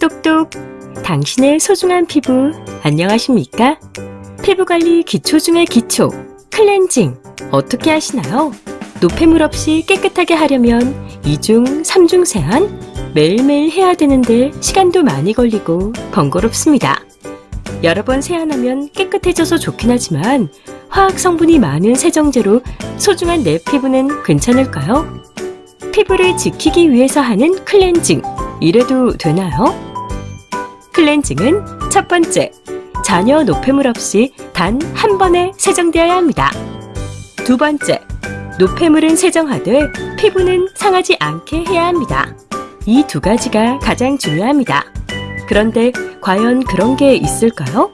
똑똑 당신의 소중한 피부 안녕하십니까? 피부관리 기초 중의 기초 클렌징 어떻게 하시나요? 노폐물 없이 깨끗하게 하려면 2중, 3중 세안 매일매일 해야 되는데 시간도 많이 걸리고 번거롭습니다. 여러 번 세안하면 깨끗해져서 좋긴 하지만 화학 성분이 많은 세정제로 소중한 내 피부는 괜찮을까요? 피부를 지키기 위해서 하는 클렌징 이래도 되나요? 클렌징은 첫 번째, 잔여 노폐물 없이 단 한 번에 세정되어야 합니다. 두 번째, 노폐물은 세정하되 피부는 상하지 않게 해야 합니다. 이 두 가지가 가장 중요합니다. 그런데 과연 그런 게 있을까요?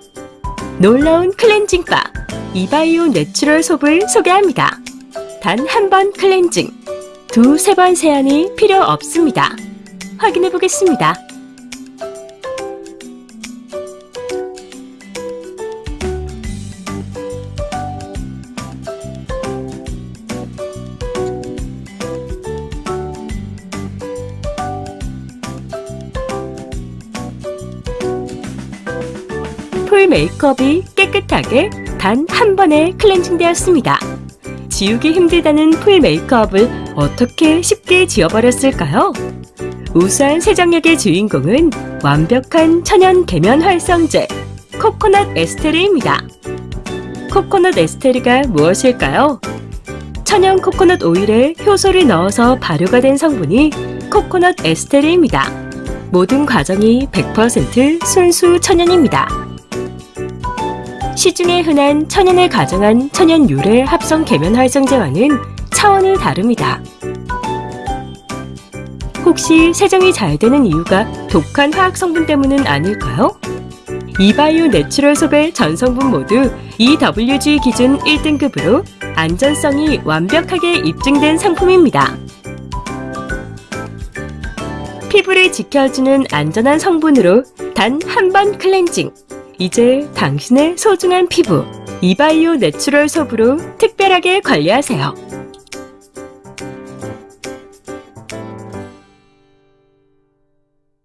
놀라운 클렌징 바 이바이오 내추럴 솝을 소개합니다. 단 한 번 클렌징, 두 세 번 세안이 필요 없습니다. 확인해 보겠습니다. 풀 메이크업이 깨끗하게 단 한 번에 클렌징 되었습니다. 지우기 힘들다는 full 메이크업을 어떻게 쉽게 지워버렸을까요? 우수한 세정력의 주인공은 완벽한 천연 계면 활성제 코코넛 에스테르입니다. 코코넛 에스테르가 무엇일까요? 천연 코코넛 오일에 효소를 넣어서 발효가 된 성분이 코코넛 에스테르입니다. 모든 과정이 100% 순수 천연입니다. 시중에 흔한 천연을 가장한 천연 유래 합성 계면 활성제와는 차원이 다릅니다. 혹시 세정이 잘 되는 이유가 독한 화학 성분 때문은 아닐까요? 이바이오 내추럴 솝의 전 성분 모두 EWG 기준 1등급으로 안전성이 완벽하게 입증된 상품입니다. 피부를 지켜주는 안전한 성분으로 단 한 번 클렌징. 이제 당신의 소중한 피부 이바이오 내추럴 솝으로 특별하게 관리하세요.